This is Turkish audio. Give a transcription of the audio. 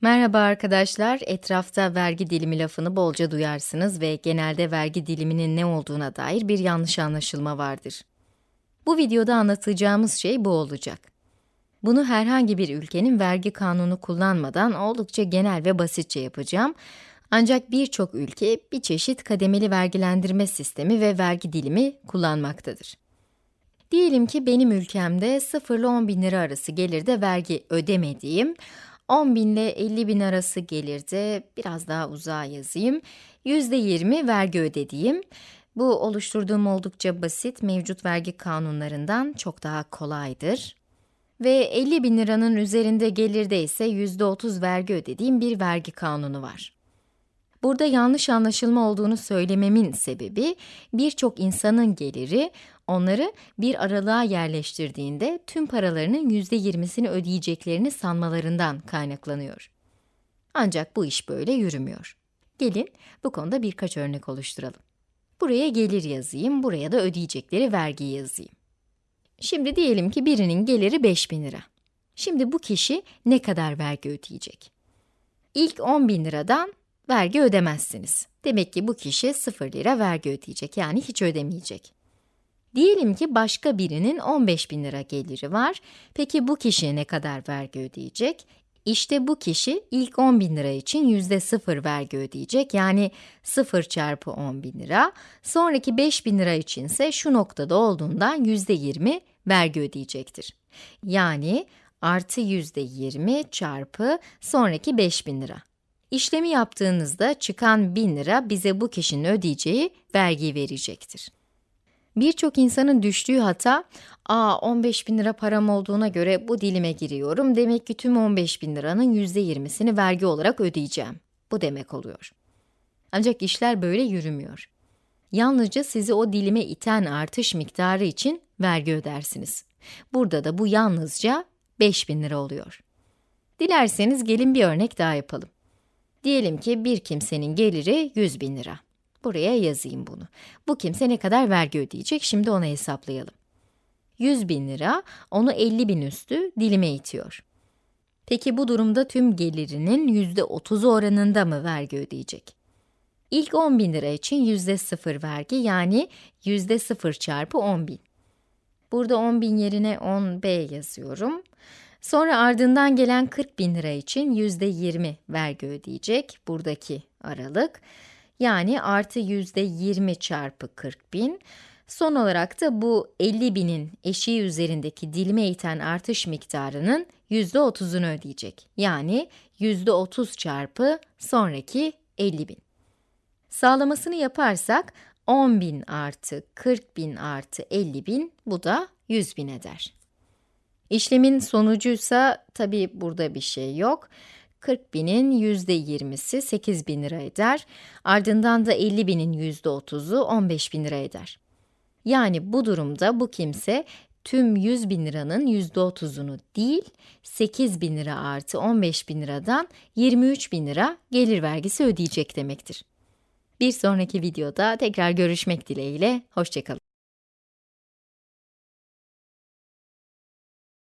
Merhaba arkadaşlar, etrafta vergi dilimi lafını bolca duyarsınız ve genelde vergi diliminin ne olduğuna dair bir yanlış anlaşılma vardır. Bu videoda anlatacağımız şey bu olacak. Bunu herhangi bir ülkenin vergi kanunu kullanmadan oldukça genel ve basitçe yapacağım. Ancak birçok ülke bir çeşit kademeli vergilendirme sistemi ve vergi dilimi kullanmaktadır. Diyelim ki benim ülkemde 0 ile 10 bin lira arası gelirde vergi ödemediğim, 10 bin ile 50 bin arası gelirde, biraz daha uzağa yazayım, %20 vergi ödediğim, bu oluşturduğum oldukça basit mevcut vergi kanunlarından çok daha kolaydır. Ve 50 bin liranın üzerinde gelirde ise %30 vergi ödediğim bir vergi kanunu var. Burada yanlış anlaşılma olduğunu söylememin sebebi, birçok insanın geliri, onları bir aralığa yerleştirdiğinde tüm paralarının %20'sini ödeyeceklerini sanmalarından kaynaklanıyor. Ancak bu iş böyle yürümüyor. Gelin bu konuda birkaç örnek oluşturalım. Buraya gelir yazayım, buraya da ödeyecekleri vergi yazayım. Şimdi diyelim ki birinin geliri 5000 lira. Şimdi bu kişi ne kadar vergi ödeyecek? İlk 10 bin liradan vergi ödemezsiniz. Demek ki bu kişi 0 lira vergi ödeyecek, yani hiç ödemeyecek. Diyelim ki başka birinin 15 bin lira geliri var. Peki bu kişi ne kadar vergi ödeyecek? İşte bu kişi ilk 10 bin lira için yüzde 0 vergi ödeyecek, yani 0 çarpı 10 bin lira. Sonraki 5 bin lira içinse şu noktada olduğundan yüzde 20 vergi ödeyecektir. Yani artı yüzde 20 çarpı sonraki 5 bin lira. İşlemi yaptığınızda çıkan 1000 lira bize bu kişinin ödeyeceği vergiyi verecektir. Birçok insanın düştüğü hata, ''Aa 15 bin lira param olduğuna göre bu dilime giriyorum, demek ki tüm 15 bin liranın %20'sini vergi olarak ödeyeceğim.'' Bu demek oluyor. Ancak işler böyle yürümüyor. Yalnızca sizi o dilime iten artış miktarı için vergi ödersiniz. Burada da bu yalnızca 5 bin lira oluyor. Dilerseniz gelin bir örnek daha yapalım. Diyelim ki bir kimsenin geliri 100 bin lira. Buraya yazayım bunu. Bu kimse ne kadar vergi ödeyecek? Şimdi onu hesaplayalım. 100 bin lira, onu 50 bin üstü dilime itiyor. Peki bu durumda tüm gelirinin yüzde 30'u oranında mı vergi ödeyecek? İlk 10 bin lira için yüzde 0 vergi, yani yüzde 0 çarpı 10 bin. Burada 10 bin yerine 10b yazıyorum. Sonra ardından gelen 40 bin lira için yüzde 20 vergi ödeyecek, buradaki aralık. Yani artı yüzde 20 çarpı 40 bin. Son olarak da bu 50 binin eşiği üzerindeki dilime iten artış miktarının yüzde 30'unu ödeyecek. Yani yüzde 30 çarpı sonraki 50 bin. Sağlamasını yaparsak 10 bin artı 40 bin artı 50 bin bu da 100 bin eder. İşlemin sonucuysa tabi burada bir şey yok. 40 binin yüzde 20'si 8 bin lira eder. Ardından da 50 binin yüzde 30'u 15 bin lira eder. Yani bu durumda bu kimse tüm 100 bin liranın yüzde 30'unu değil, 8 bin lira artı 15 bin liradan 23 bin lira gelir vergisi ödeyecek demektir. Bir sonraki videoda tekrar görüşmek dileğiyle, hoşçakalın.